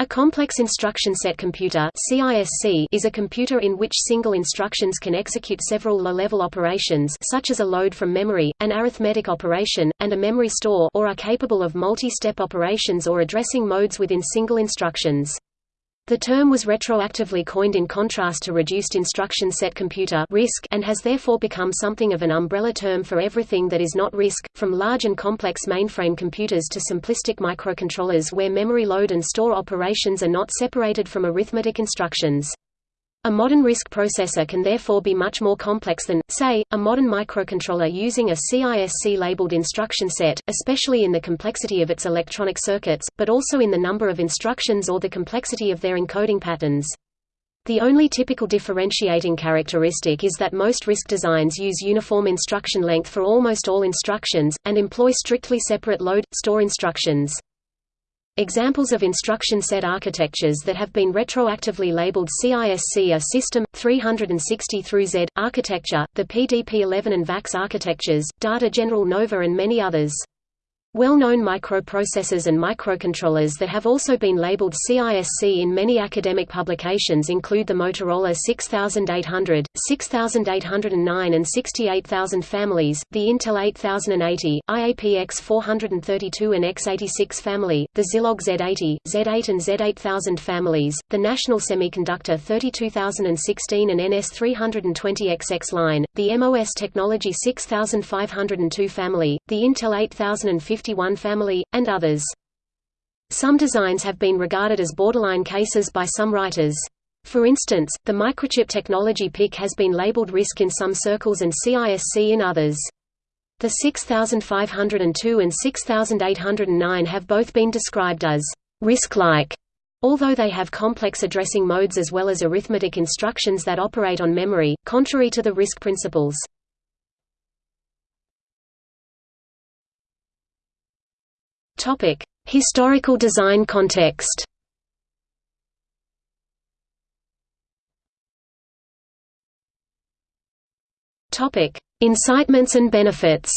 A complex instruction set computer CISC is a computer in which single instructions can execute several low-level operations such as a load from memory, an arithmetic operation, and a memory store or are capable of multi-step operations or addressing modes within single instructions. The term was retroactively coined in contrast to reduced instruction set computer (RISC) and has therefore become something of an umbrella term for everything that is not RISC, from large and complex mainframe computers to simplistic microcontrollers where memory load and store operations are not separated from arithmetic instructions. A modern RISC processor can therefore be much more complex than, say, a modern microcontroller using a CISC-labeled instruction set, especially in the complexity of its electronic circuits, but also in the number of instructions or the complexity of their encoding patterns. The only typical differentiating characteristic is that most RISC designs use uniform instruction length for almost all instructions, and employ strictly separate load-store instructions. Examples of instruction set architectures that have been retroactively labeled CISC are System 360 through Z architecture, the PDP-11 and VAX architectures, Data General Nova and many others. Well-known microprocessors and microcontrollers that have also been labeled CISC in many academic publications include the Motorola 6800, 6809 and 68000 families, the Intel 8080, IAPX 432 and X86 family, the Zilog Z80, Z8 and Z8000 families, the National Semiconductor 32016 and NS320XX line, the MOS Technology 6502 family, the Intel 8050 51 family, and others. Some designs have been regarded as borderline cases by some writers. For instance, the microchip technology PIC has been labeled RISC in some circles and CISC in others. The 6502 and 6809 have both been described as RISC-like, although they have complex addressing modes as well as arithmetic instructions that operate on memory, contrary to the RISC principles. Topic: Historical design context. Topic: Incitements and benefits.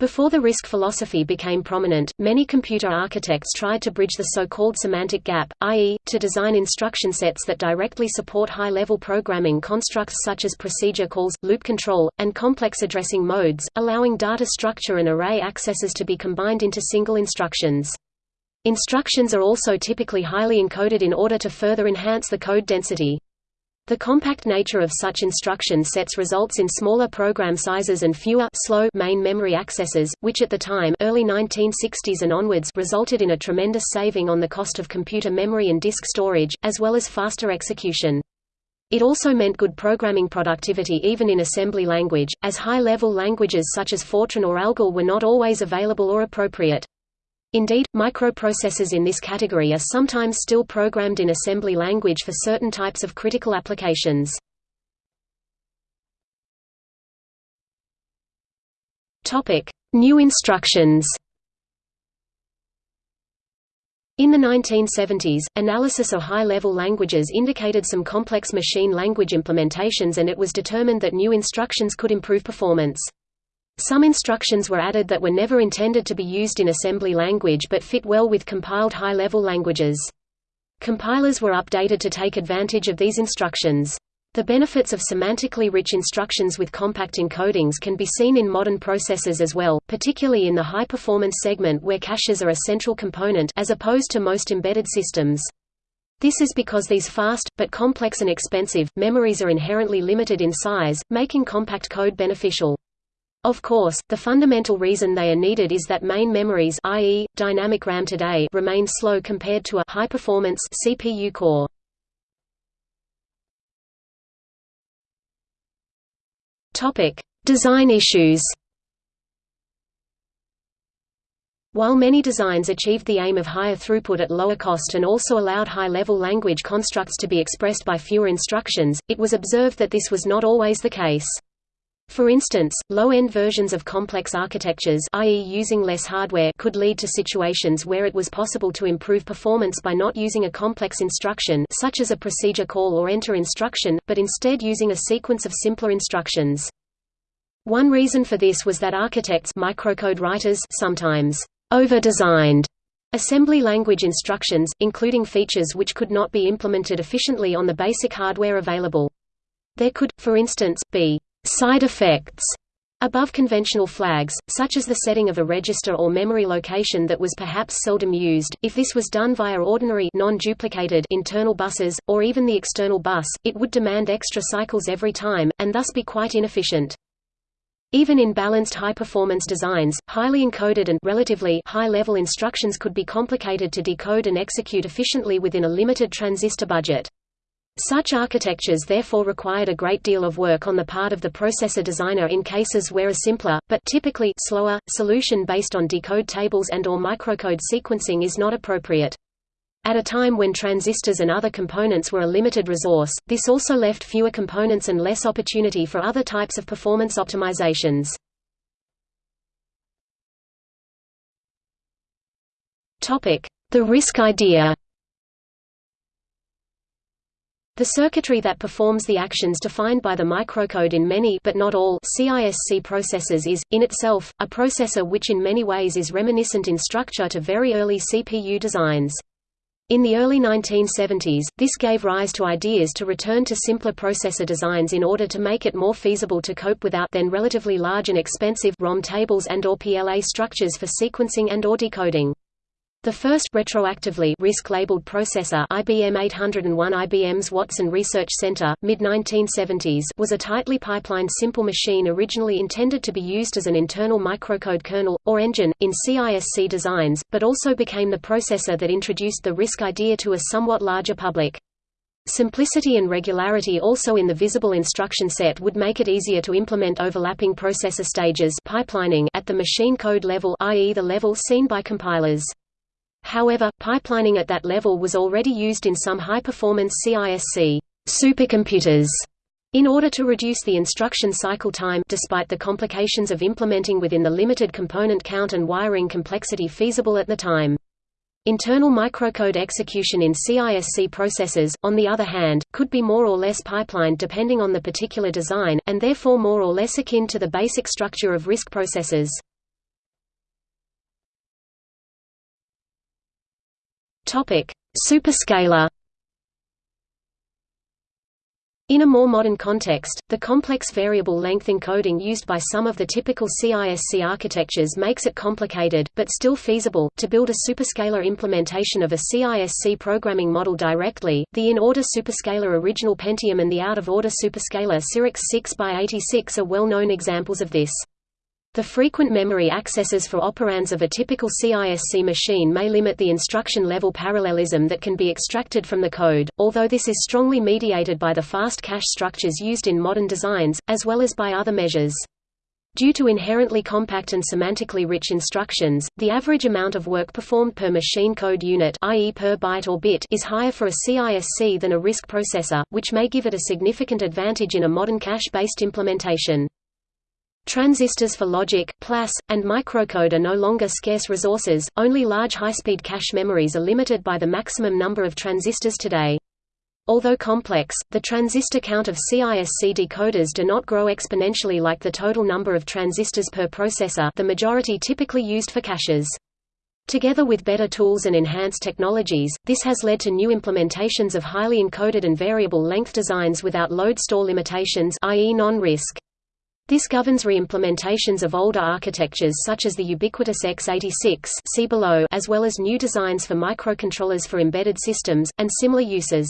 Before the RISC philosophy became prominent, many computer architects tried to bridge the so-called semantic gap, i.e., to design instruction sets that directly support high-level programming constructs such as procedure calls, loop control, and complex addressing modes, allowing data structure and array accesses to be combined into single instructions. Instructions are also typically highly encoded in order to further enhance the code density. The compact nature of such instruction sets results in smaller program sizes and fewer slow main memory accesses, which at the time early 1960s and onwards resulted in a tremendous saving on the cost of computer memory and disk storage, as well as faster execution. It also meant good programming productivity even in assembly language, as high-level languages such as Fortran or ALGOL were not always available or appropriate. Indeed, microprocessors in this category are sometimes still programmed in assembly language for certain types of critical applications. New instructions In the 1970s, analysis of high-level languages indicated some complex machine language implementations and it was determined that new instructions could improve performance. Some instructions were added that were never intended to be used in assembly language but fit well with compiled high-level languages. Compilers were updated to take advantage of these instructions. The benefits of semantically rich instructions with compact encodings can be seen in modern processors as well, particularly in the high-performance segment where caches are a central component as opposed to most embedded systems. This is because these fast, but complex and expensive, memories are inherently limited in size, making compact code beneficial. Of course, the fundamental reason they are needed is that main memories i.e., dynamic RAM today remain slow compared to a high-performance CPU core. Topic: Design issues. While many designs achieved the aim of higher throughput at lower cost and also allowed high-level language constructs to be expressed by fewer instructions, it was observed that this was not always the case. For instance, low-end versions of complex architectures i.e. using less hardware could lead to situations where it was possible to improve performance by not using a complex instruction such as a procedure call or enter instruction, but instead using a sequence of simpler instructions. One reason for this was that architects microcode writers sometimes over-designed Assembly language instructions, including features which could not be implemented efficiently on the basic hardware available. There could, for instance, be side effects above conventional flags, such as the setting of a register or memory location that was perhaps seldom used. If this was done via ordinary non-duplicated internal buses, or even the external bus, it would demand extra cycles every time, and thus be quite inefficient. Even in balanced high-performance designs, highly encoded and relatively high-level instructions could be complicated to decode and execute efficiently within a limited transistor budget. Such architectures therefore required a great deal of work on the part of the processor designer in cases where a simpler, but typically slower, solution based on decode tables and or microcode sequencing is not appropriate. At a time when transistors and other components were a limited resource, this also left fewer components and less opportunity for other types of performance optimizations. The RISC idea The circuitry that performs the actions defined by the microcode in many but not all CISC processors is, in itself, a processor which in many ways is reminiscent in structure to very early CPU designs. In the early 1970s, this gave rise to ideas to return to simpler processor designs in order to make it more feasible to cope without then relatively large and expensive ROM tables and or PLA structures for sequencing and or decoding. The first retroactively RISC-labeled processor IBM 801 IBM's Watson Research Center, mid-1970s was a tightly pipelined simple machine originally intended to be used as an internal microcode kernel, or engine, in CISC designs, but also became the processor that introduced the RISC idea to a somewhat larger public. Simplicity and regularity also in the visible instruction set would make it easier to implement overlapping processor stages pipelining at the machine code level i.e. the level seen by compilers. However, pipelining at that level was already used in some high-performance CISC supercomputers in order to reduce the instruction cycle time despite the complications of implementing within the limited component count and wiring complexity feasible at the time. Internal microcode execution in CISC processors, on the other hand, could be more or less pipelined depending on the particular design, and therefore more or less akin to the basic structure of RISC processors. Topic: Superscalar. In a more modern context, the complex variable length encoding used by some of the typical CISC architectures makes it complicated, but still feasible, to build a superscalar implementation of a CISC programming model directly. The in-order superscalar original Pentium and the out-of-order superscalar Cyrix 6x86 are well-known examples of this. The frequent memory accesses for operands of a typical CISC machine may limit the instruction-level parallelism that can be extracted from the code, although this is strongly mediated by the fast cache structures used in modern designs, as well as by other measures. Due to inherently compact and semantically rich instructions, the average amount of work performed per machine code unit i.e. per byte or bit is higher for a CISC than a RISC processor, which may give it a significant advantage in a modern cache-based implementation. Transistors for logic, PLAS, and microcode are no longer scarce resources, only large high-speed cache memories are limited by the maximum number of transistors today. Although complex, the transistor count of CISC decoders do not grow exponentially like the total number of transistors per processor the majority typically used for caches. Together with better tools and enhanced technologies, this has led to new implementations of highly encoded and variable length designs without load store limitations i.e. non-RISC. This governs re-implementations of older architectures such as the ubiquitous x86 see below, as well as new designs for microcontrollers for embedded systems, and similar uses.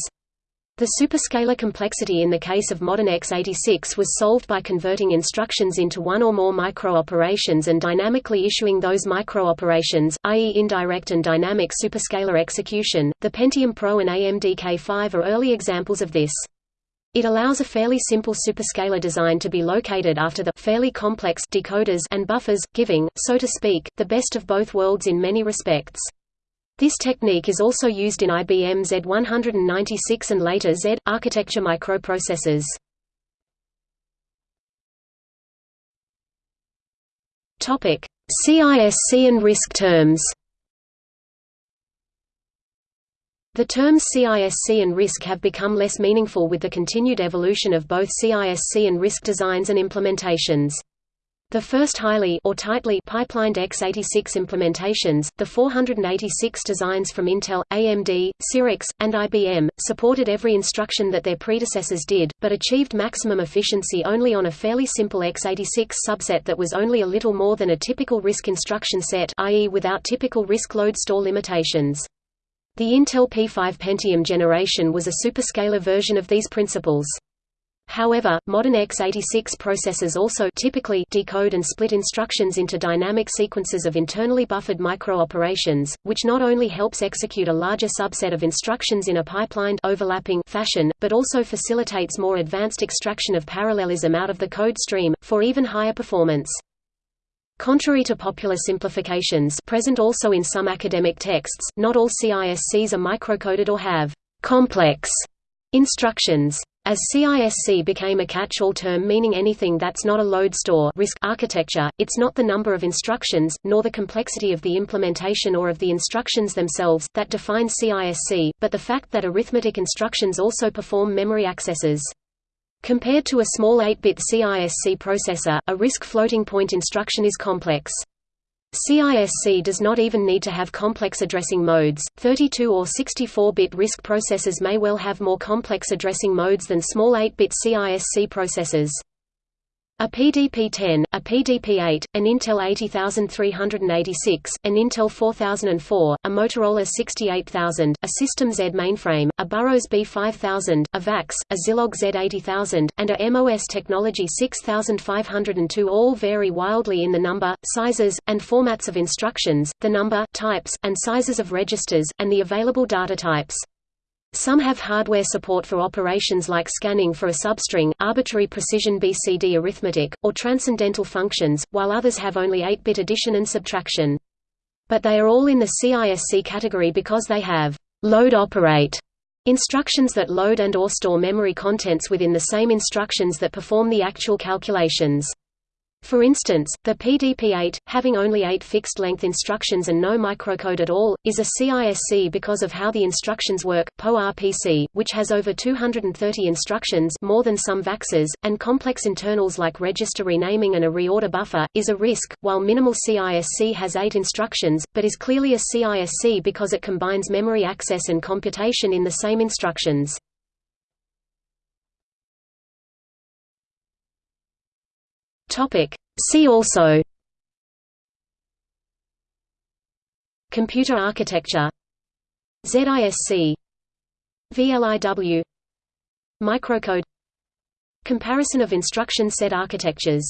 The superscalar complexity in the case of modern x86 was solved by converting instructions into one or more micro-operations and dynamically issuing those micro-operations, i.e. indirect and dynamic superscalar execution. The Pentium Pro and AMD K5 are early examples of this. It allows a fairly simple superscalar design to be located after the fairly complex decoders and buffers, giving, so to speak, the best of both worlds in many respects. This technique is also used in IBM Z196 and later Z architecture microprocessors. Topic: CISC and RISC terms. The terms CISC and RISC have become less meaningful with the continued evolution of both CISC and RISC designs and implementations. The first highly or tightly pipelined x86 implementations, the 486 designs from Intel, AMD, Cyrix, and IBM, supported every instruction that their predecessors did, but achieved maximum efficiency only on a fairly simple x86 subset that was only a little more than a typical RISC instruction set i.e. without typical RISC load store limitations. The Intel P5 Pentium generation was a superscalar version of these principles. However, modern x86 processors also typically decode and split instructions into dynamic sequences of internally buffered microoperations, which not only helps execute a larger subset of instructions in a pipelined overlapping fashion, but also facilitates more advanced extraction of parallelism out of the code stream, for even higher performance. Contrary to popular simplifications present also in some academic texts, not all CISCs are microcoded or have complex instructions. As CISC became a catch-all term meaning anything that's not a load store RISC architecture, it's not the number of instructions, nor the complexity of the implementation or of the instructions themselves, that define CISC, but the fact that arithmetic instructions also perform memory accesses. Compared to a small 8-bit CISC processor, a RISC floating-point instruction is complex. CISC does not even need to have complex addressing modes. 32 or 64-bit RISC processors may well have more complex addressing modes than small 8-bit CISC processors. A PDP-10, a PDP-8, an Intel 80386, an Intel 4004, a Motorola 68000, a System Z mainframe, a Burroughs B5000, a VAX, a Zilog Z80000, and a MOS Technology 6502 all vary wildly in the number, sizes, and formats of instructions, the number, types, and sizes of registers, and the available data types. Some have hardware support for operations like scanning for a substring, arbitrary precision BCD arithmetic, or transcendental functions, while others have only 8-bit addition and subtraction. But they are all in the CISC category because they have load operate instructions that load and or store memory contents within the same instructions that perform the actual calculations. For instance, the PDP-8, having only eight fixed-length instructions and no microcode at all, is a CISC because of how the instructions work. PowerPC, which has over 230 instructions more than some VAXes, and complex internals like register renaming and a reorder buffer, is a RISC, while minimal CISC has eight instructions, but is clearly a CISC because it combines memory access and computation in the same instructions. Topic. See also. Computer architecture. ZISC VLIW Microcode. Comparison of instruction set architectures